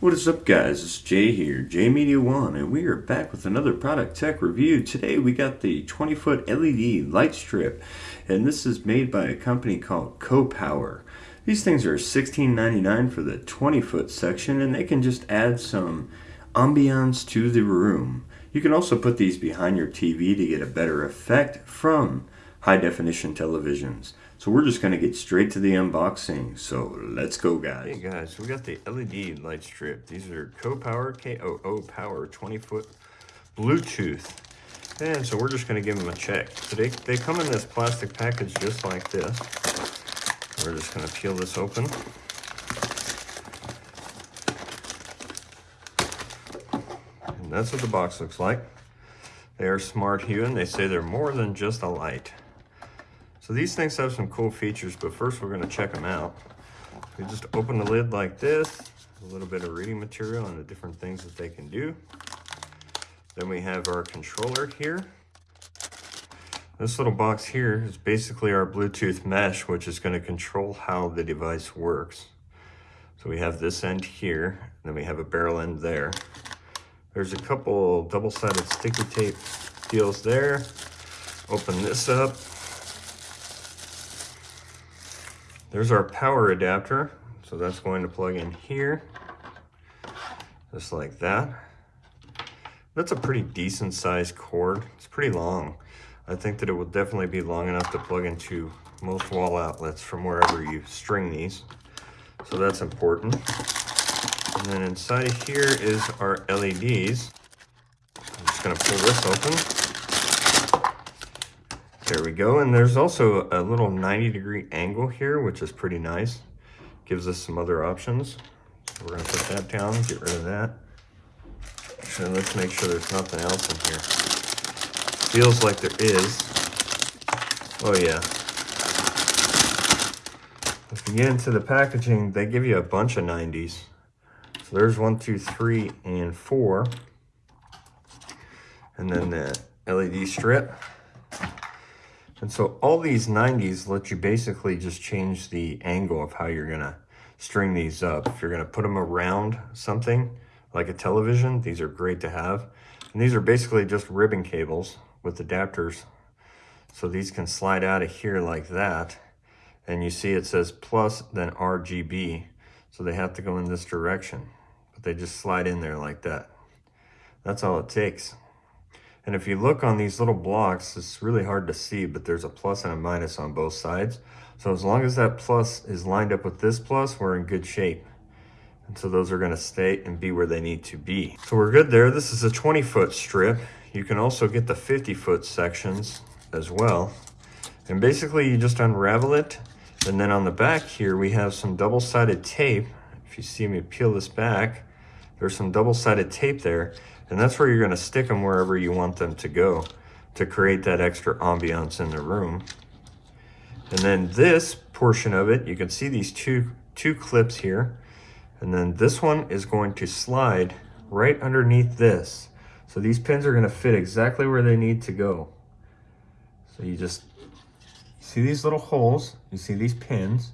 What is up guys, it's Jay here, Jay Media One, and we are back with another product tech review. Today we got the 20 foot LED light strip, and this is made by a company called KooPower. These things are $16.99 for the 20 foot section, and they can just add some ambiance to the room. You can also put these behind your TV to get a better effect from high definition televisions. So we're just going to get straight to the unboxing. So let's go guys. Hey guys, we got the LED light strip. These are KooPower, K-O-O Power 20 foot Bluetooth. And so we're just going to give them a check. So they, they come in this plastic package just like this. We're just going to peel this open. And that's what the box looks like. They are smart hue and they say they're more than just a light. So these things have some cool features, but first we're gonna check them out. We just open the lid like this, a little bit of reading material and the different things that they can do. Then we have our controller here. This little box here is basically our Bluetooth mesh, which is gonna control how the device works. So we have this end here, and then we have a barrel end there. There's a couple double-sided sticky tape deals there. Open this up, There's our power adapter. So that's going to plug in here, just like that. That's a pretty decent sized cord. It's pretty long. I think that it will definitely be long enough to plug into most wall outlets from wherever you string these. So that's important. And then inside here is our LEDs. I'm just gonna pull this open. There we go. And there's also a little 90 degree angle here, which is pretty nice. Gives us some other options. So we're gonna put that down, get rid of that. Actually, let's make sure there's nothing else in here. Feels like there is. Oh yeah. If you get into the packaging, they give you a bunch of 90s. So there's one, two, three, and four. And then the LED strip. And so all these 90s let you basically just change the angle of how you're gonna string these up. If you're gonna put them around something like a television, these are great to have. And these are basically just ribbon cables with adapters. So these can slide out of here like that. And you see it says plus then RGB. So they have to go in this direction, but they just slide in there like that. That's all it takes. And if you look on these little blocks, it's really hard to see, but there's a plus and a minus on both sides. So as long as that plus is lined up with this plus, we're in good shape. And so those are gonna stay and be where they need to be. So we're good there. This is a 20 foot strip. You can also get the 50 foot sections as well. And basically you just unravel it. And then on the back here, we have some double-sided tape. If you see me peel this back, there's some double-sided tape there. And that's where you're gonna stick them wherever you want them to go to create that extra ambiance in the room. And then this portion of it, you can see these two, two clips here. And then this one is going to slide right underneath this. So these pins are gonna fit exactly where they need to go. So you just see these little holes, you see these pins.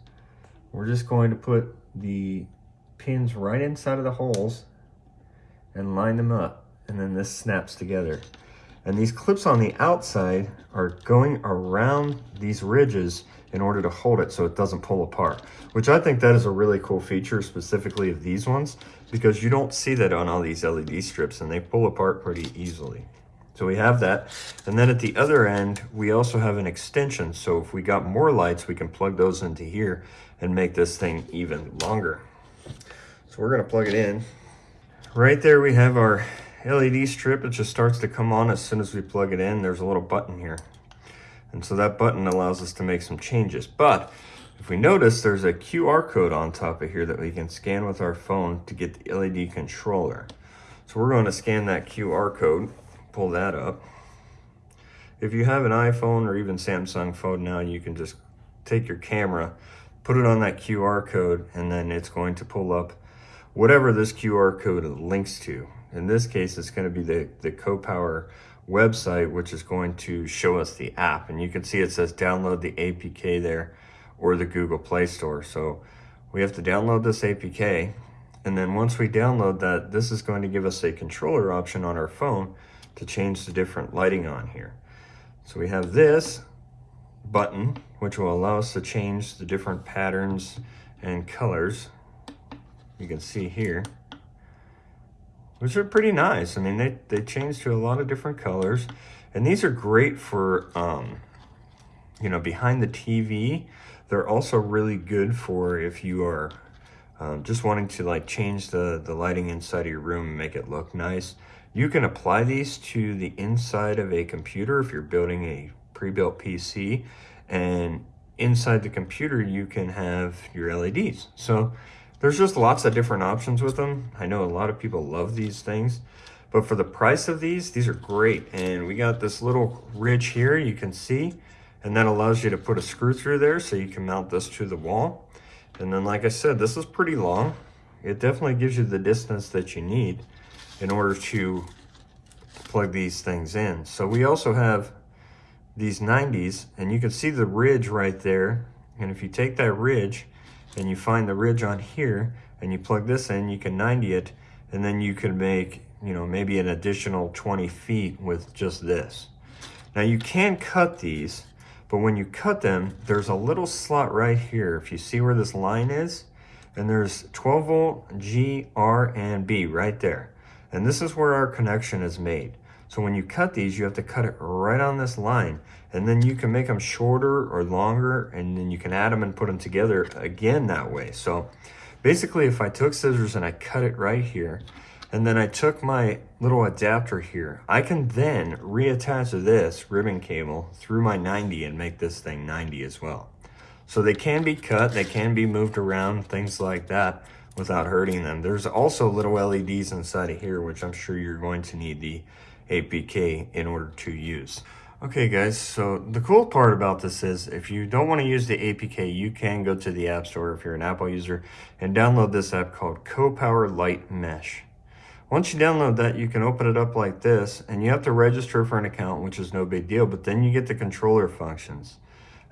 We're just going to put the pins right inside of the holes and line them up and then this snaps together. And these clips on the outside are going around these ridges in order to hold it so it doesn't pull apart, which I think that is a really cool feature specifically of these ones because you don't see that on all these LED strips and they pull apart pretty easily. So we have that. And then at the other end, we also have an extension. So if we got more lights, we can plug those into here and make this thing even longer. So we're gonna plug it in. Right there we have our LED strip, it just starts to come on as soon as we plug it in. There's a little button here. And so that button allows us to make some changes. But if we notice, there's a QR code on top of here that we can scan with our phone to get the LED controller. So we're going to scan that QR code, pull that up. If you have an iPhone or even Samsung phone now, you can just take your camera, put it on that QR code, and then it's going to pull up whatever this QR code links to. In this case, it's going to be the, the KooPower website, which is going to show us the app. And you can see it says download the APK there or the Google Play Store. So we have to download this APK And then once we download that, this is going to give us a controller option on our phone to change the different lighting on here. So we have this button, which will allow us to change the different patterns and colors. You can see here, which are pretty nice. I mean, they, they change to a lot of different colors. And these are great for, um, you know, behind the TV. They're also really good for if you are um, just wanting to like change the, the lighting inside of your room and make it look nice. You can apply these to the inside of a computer if you're building a pre-built PC and inside the computer you can have your LEDs. So there's just lots of different options with them. I know a lot of people love these things, but for the price of these, these are great. And we got this little ridge here you can see, and that allows you to put a screw through there so you can mount this to the wall. And then like I said, this is pretty long. It definitely gives you the distance that you need in order to plug these things in. So we also have these 90s and you can see the ridge right there. And if you take that ridge and you find the ridge on here and you plug this in, you can 90 it and then you can make, you know, maybe an additional 20 feet with just this. Now you can cut these, but when you cut them, there's a little slot right here. If you see where this line is, and there's 12 volt G, R, and B right there. And this is where our connection is made. So when you cut these, you have to cut it right on this line. And then you can make them shorter or longer, and then you can add them and put them together again that way. So basically, if I took scissors and I cut it right here, and then I took my little adapter here, I can then reattach this ribbon cable through my 90 and make this thing 90 as well. So they can be cut, they can be moved around, things like that without hurting them. There's also little LEDs inside of here, which I'm sure you're going to need the APK in order to use. Okay guys, so the cool part about this is if you don't want to use the APK, you can go to the App Store if you're an Apple user and download this app called KooPower Light Mesh. Once you download that, you can open it up like this and you have to register for an account, which is no big deal, but then you get the controller functions.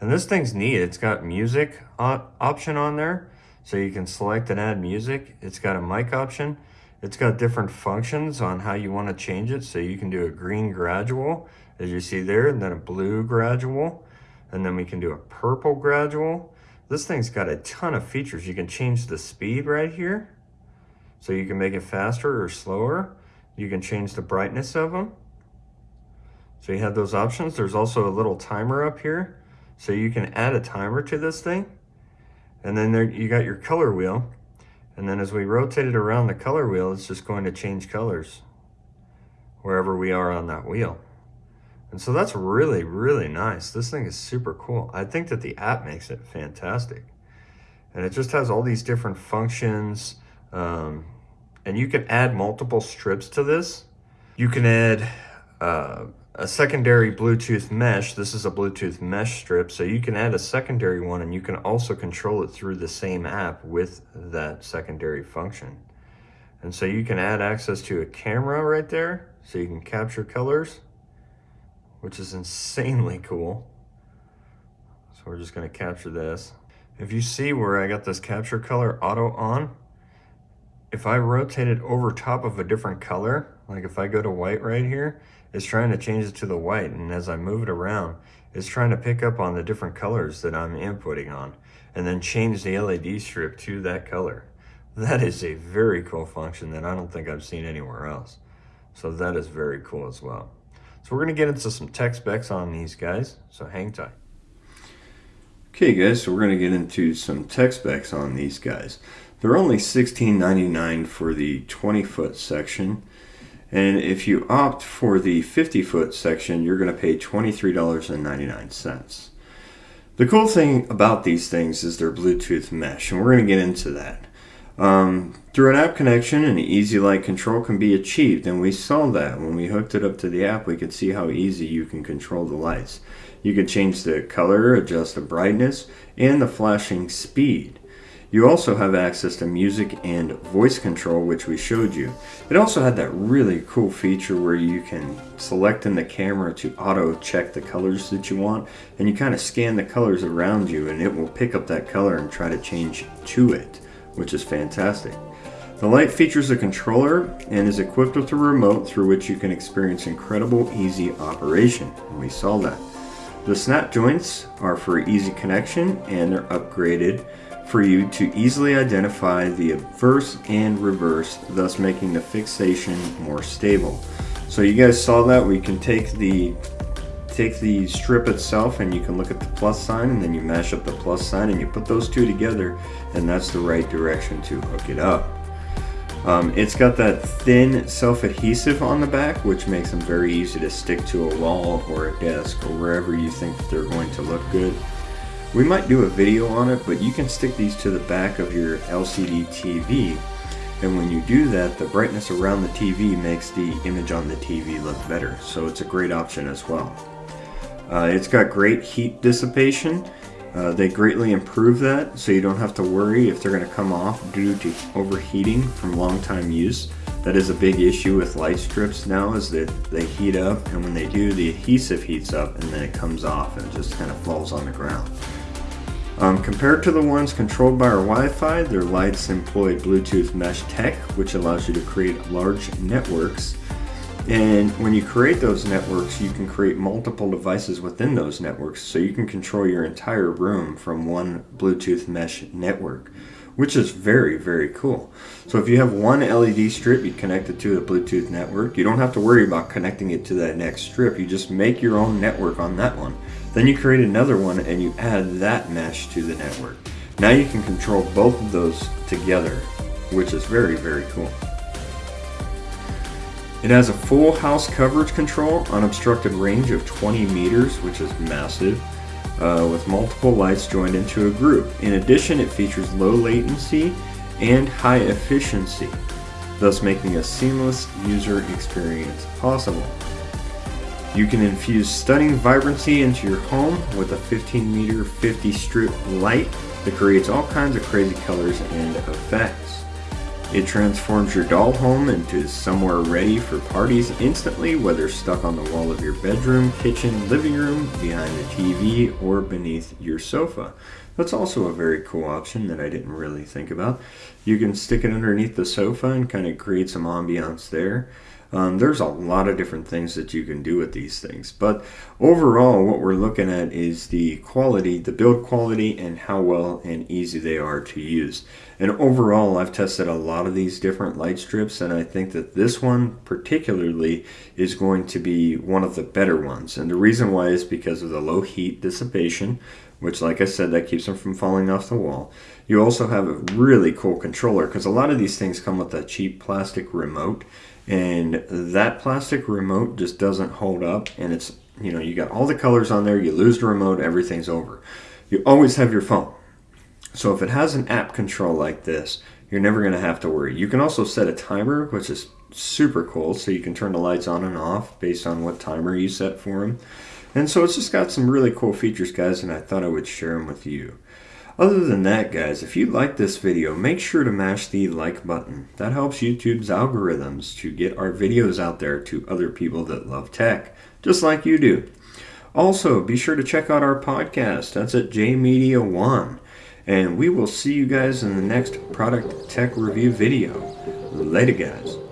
And this thing's neat. It's got music option on there. So you can select and add music. It's got a mic option. It's got different functions on how you want to change it. So you can do a green gradual, as you see there, and then a blue gradual. And then we can do a purple gradual. This thing's got a ton of features. You can change the speed right here. So you can make it faster or slower. You can change the brightness of them. So you have those options. There's also a little timer up here. So you can add a timer to this thing. And then there you got your color wheel. And then as we rotate it around the color wheel, it's just going to change colors wherever we are on that wheel. And so that's really, really nice. This thing is super cool. I think that the app makes it fantastic. And it just has all these different functions. Um, and you can add multiple strips to this. You can add uh, a secondary Bluetooth mesh. This is a Bluetooth mesh strip, so you can add a secondary one and you can also control it through the same app with that secondary function. And so you can add access to a camera right there, so you can capture colors, which is insanely cool. So we're just gonna capture this. If you see where I got this capture color auto on, if I rotate it over top of a different color, like if I go to white right here, it's trying to change it to the white. And as I move it around, it's trying to pick up on the different colors that I'm inputting on and then change the LED strip to that color. That is a very cool function that I don't think I've seen anywhere else. So that is very cool as well. So we're gonna get into some tech specs on these guys, so hang tight. Okay guys, so we're gonna get into some tech specs on these guys. They're only $16.99 for the 20 foot section and if you opt for the 50 foot section, you're going to pay $23.99. The cool thing about these things is they're Bluetooth mesh, and we're going to get into that. Um, through an app connection, an easy light control can be achieved, and we saw that when we hooked it up to the app. We could see how easy you can control the lights. You can change the color, adjust the brightness, and the flashing speed. You also have access to music and voice control, which we showed you. It also had that really cool feature where you can select in the camera to auto check the colors that you want, and you kind of scan the colors around you and it will pick up that color and try to change to it, which is fantastic. The light features a controller and is equipped with a remote through which you can experience incredible easy operation. And we saw that. The snap joints are for easy connection and they're upgraded for you to easily identify the obverse and reverse, thus making the fixation more stable. So you guys saw that we can take the take the strip itself and you can look at the plus sign and then you mash up the plus sign and you put those two together and that's the right direction to hook it up. Um, it's got that thin self-adhesive on the back which makes them very easy to stick to a wall or a desk or wherever you think they're going to look good. We might do a video on it but you can stick these to the back of your LCD TV and when you do that the brightness around the TV makes the image on the TV look better so it's a great option as well. Uh, it's got great heat dissipation. Uh, they greatly improve that so you don't have to worry if they're going to come off due to overheating from long time use. That is a big issue with light strips now is that they heat up and when they do the adhesive heats up and then it comes off and just kind of falls on the ground. Um, compared to the ones controlled by our Wi-Fi, their lights employ Bluetooth mesh tech which allows you to create large networks and when you create those networks, you can create multiple devices within those networks. So you can control your entire room from one Bluetooth mesh network, which is very, very cool. So if you have one LED strip you connect it to a Bluetooth network, you don't have to worry about connecting it to that next strip. You just make your own network on that one. Then you create another one and you add that mesh to the network. Now you can control both of those together, which is very, very cool. It has a full house coverage control, unobstructed range of 20 meters, which is massive, uh, with multiple lights joined into a group. In addition, it features low latency and high efficiency, thus making a seamless user experience possible. You can infuse stunning vibrancy into your home with a 15 meter 50 strip light that creates all kinds of crazy colors and effects. It transforms your doll home into somewhere ready for parties instantly, whether stuck on the wall of your bedroom, kitchen, living room, behind the TV, or beneath your sofa. That's also a very cool option that I didn't really think about. You can stick it underneath the sofa and kind of create some ambiance there. Um, there's a lot of different things that you can do with these things. But overall, what we're looking at is the quality, the build quality, and how well and easy they are to use. And overall, I've tested a lot of these different light strips, and I think that this one particularly is going to be one of the better ones. And the reason why is because of the low heat dissipation, which like I said, that keeps them from falling off the wall. You also have a really cool controller because a lot of these things come with a cheap plastic remote and that plastic remote just doesn't hold up and it's you know you got all the colors on there you lose the remote everything's over. You always have your phone. So if it has an app control like this you're never going to have to worry. You can also set a timer which is super cool so you can turn the lights on and off based on what timer you set for them and so it's just got some really cool features guys and I thought I would share them with you other than that, guys, if you like this video, make sure to mash the like button. That helps YouTube's algorithms to get our videos out there to other people that love tech, just like you do. Also, be sure to check out our podcast. That's at JMedia One. And we will see you guys in the next product tech review video. Later, guys.